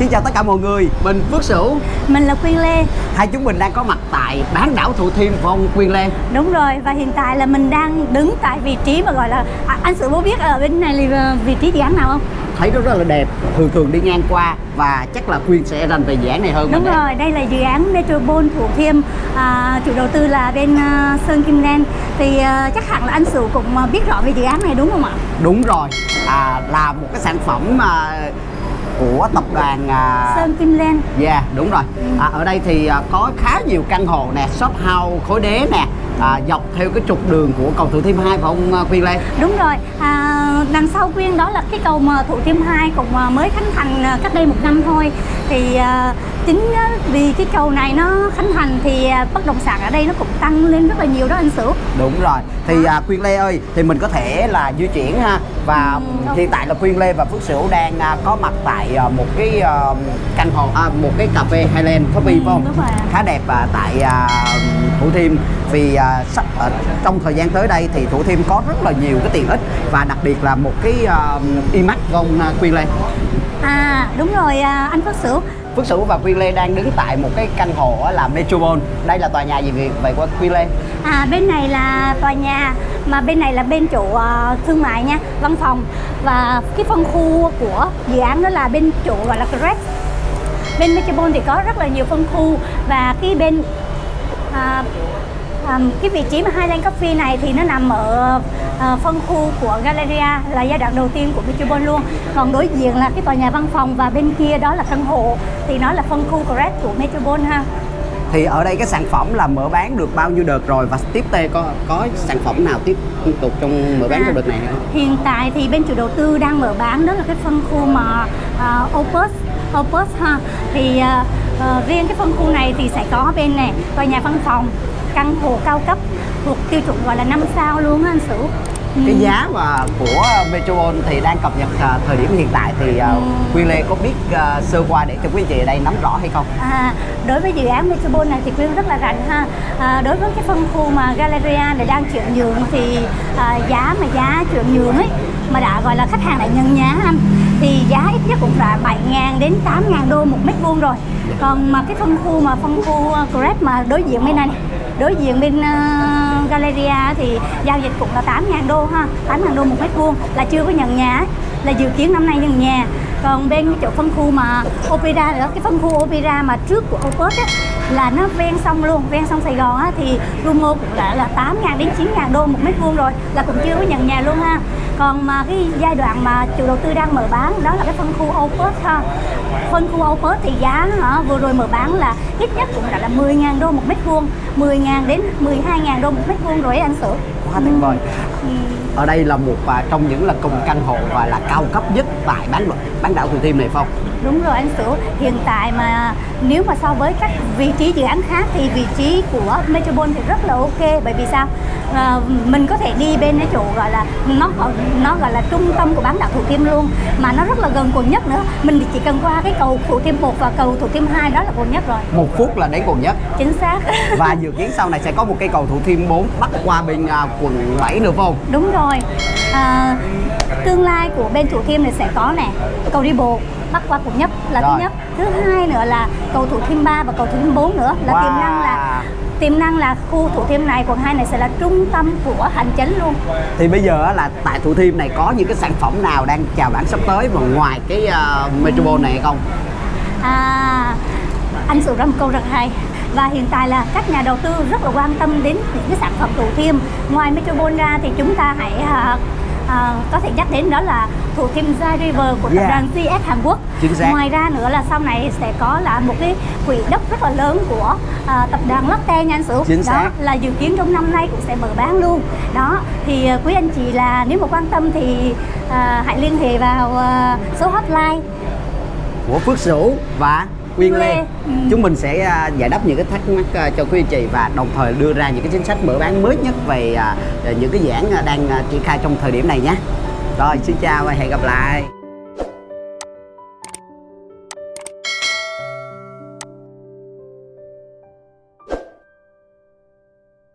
Xin chào tất cả mọi người, mình Phước Sửu Mình là Quyên Lê Hai chúng mình đang có mặt tại bán đảo Thủ Thiêm Phong Quyên Lê Đúng rồi và hiện tại là mình đang đứng tại vị trí mà gọi là à, Anh Sửu bố biết ở bên này là vị trí dự án nào không? Thấy nó rất là đẹp, thường thường đi ngang qua Và chắc là Quyên sẽ rành về dự án này hơn Đúng mình đấy. rồi, đây là dự án Metropole Thủ Thiêm à, Chủ đầu tư là bên uh, Sơn Kim Len Thì uh, chắc hẳn là anh Sửu cũng uh, biết rõ về dự án này đúng không ạ? Đúng rồi, à, là một cái sản phẩm mà của tập đoàn à... Sơn Kim Len Yeah, đúng rồi. À, Ở đây thì à, có khá nhiều căn hộ nè, shop house, khối đế nè à, Dọc theo cái trục đường của cầu Thủ Thiêm 2 phải không à, Quyên Lê? Đúng rồi, à, đằng sau Quyên đó là cái cầu mà Thủ Thiêm 2 cũng mới khánh thành cách đây một năm thôi Thì à, chính á, vì cái cầu này nó khánh thành thì à, bất động sản ở đây nó cũng tăng lên rất là nhiều đó anh Sửu. Đúng rồi. Thì à, Quyên Lê ơi, thì mình có thể là di chuyển ha. Và Ừ, hiện tại là Quyên Lê và Phước Sửu đang à, có mặt tại à, một cái à, căn hộ, à, một cái cà phê Highland Coffee Ừ, phải không? Khá đẹp à, tại à, Thủ Thiêm. Vì à, sắp à, trong thời gian tới đây thì Thủ Thiêm có rất là nhiều cái tiện ích Và đặc biệt là một cái à, iMac phải không Quyên Lê? À đúng rồi anh Phước Sửu Phước Sửu và Quyên Lê đang đứng tại một cái căn hộ là Metropole Đây là tòa nhà gì vậy, vậy qua Quyên Lê? À bên này là tòa nhà mà bên này là bên chủ uh, ờ, thương mại nha, văn phòng và cái phân khu của dự án đó là bên chủ gọi là Crest. Bên Metropole thì có rất là nhiều phân khu và cái bên uh, à, cái vị trí mà Highland Coffee này thì nó nằm ở à, phân khu của Galleria là giai đoạn đầu tiên của Metropole luôn. Còn đối diện là cái tòa nhà văn phòng và bên kia đó là căn hộ thì nó là phân khu Crest của Metropole ha. Thì ở đây cái sản phẩm là mở bán được bao nhiêu đợt rồi và tiếp theo có có sản phẩm nào tiếp tục trong mở bán À. trong đợt này không? Hiện tại thì bên chủ đầu tư đang mở bán đó là cái phân khu mà uh, Opus Opus ha thì uh, uh, riêng cái phân khu này thì sẽ có bên này tòa nhà văn phòng căn hộ cao cấp thuộc tiêu chuẩn gọi là 5 sao luôn á anh Sửu Ừ. Cái giá mà của Metropole thì đang cập nhật à, thời điểm hiện tại thì à, Ừ. Quyên Lê có biết à, sơ qua để cho quý chị ở đây nắm rõ hay không? À, đối với dự án Metropole này thì Quyên rất là rành ha à, đối với cái phân khu mà Galleria này đang chuyển nhượng thì à, giá mà giá chuyển nhượng ấy mà đã gọi là khách hàng đã nhân giá anh thì giá ít nhất cũng là 7.000 đến 8.000 đô một mét vuông rồi còn mà cái phân khu mà phân khu Grab mà đối diện bên này, đối diện bên ờ, uh, Galleria thì giao dịch cũng là 8.000 đô ha 8.000 đô một mét vuông là chưa có nhận nhà. Là dự kiến năm nay nhận nhà còn bên chỗ phân khu mà Opera nữa cái phân khu Opera mà trước của Opus á là nó ven sông luôn ven sông Sài Gòn á thì Rumo cũng đã là 8 ngàn đến 9.000 đô một mét vuông rồi là cũng chưa có nhận nhà luôn ha. Còn mà cái giai đoạn mà chủ đầu tư đang mở bán đó là cái phân khu Opus ha. Phân khu Opus thì giá hả, vừa rồi mở bán là ít nhất cũng đã là 10.000 đô một mét vuông 10.000 đến 12.000 đô một mét vuông rồi ấy anh sửa Quá tuyệt vời. Ừ. Ở đây là một à, trong những là cùng căn hộ và là cao cấp nhất tại bán bán đảo Thủ Thiêm này phải không? Đúng rồi anh Sửu, hiện tại mà nếu mà so với các vị trí dự án khác thì vị trí của Metropole thì rất là ok bởi vì sao? À, mình có thể đi bên cái chỗ gọi là nó nó gọi là trung tâm của bán đảo Thủ Thiêm luôn mà nó rất là gần quận nhất nữa. Mình chỉ cần qua cái cầu Thủ Thiêm 1 và cầu Thủ Thiêm 2 đó là quận nhất rồi. Một phút là đến quận nhất Chính xác. và dự kiến sau này sẽ có một cây cầu Thủ Thiêm 4 bắc qua bên à, quận 7 nữa phải không? Đúng rồi. À, tương lai của bên Thủ Thiêm này sẽ có nè cầu đi bộ bắc qua quận nhất là Rồi. thứ nhất thứ hai nữa là cầu Thủ Thiêm 3 và cầu Thủ Thiêm 4 nữa là Wow. tiềm năng là tiềm năng là khu Thủ Thiêm này quận 2 này sẽ là trung tâm của hành chính luôn Thì bây giờ là tại Thủ Thiêm này có những cái sản phẩm nào đang chào bán sắp tới mà ngoài cái uh, Metropole này không? à, anh ra một câu rất hay và hiện tại là các nhà đầu tư rất là quan tâm đến những cái sản phẩm Thủ Thiêm ngoài Metropole ra thì chúng ta hãy à, à, có thể nhắc đến đó là Thủ Thiêm Gia River của tập Yeah. đoàn GS Hàn Quốc Chính xác. ngoài ra nữa là sau này sẽ có là một cái quỹ đất rất là lớn của à, tập đoàn Lotte nha anh Sửu Chính đó xác. là dự kiến trong năm nay cũng sẽ mở bán luôn đó thì à, quý anh chị là nếu mà quan tâm thì à, hãy liên hệ vào à, số hotline của Phước Sửu và Quyên Lê. Ừ. Chúng mình sẽ à, giải đáp những cái thắc mắc à, cho quý anh chị và đồng thời đưa ra những cái chính sách mở bán mới nhất về à, những cái dự án đang triển khai trong thời điểm này nhé. Rồi, xin chào và hẹn gặp lại.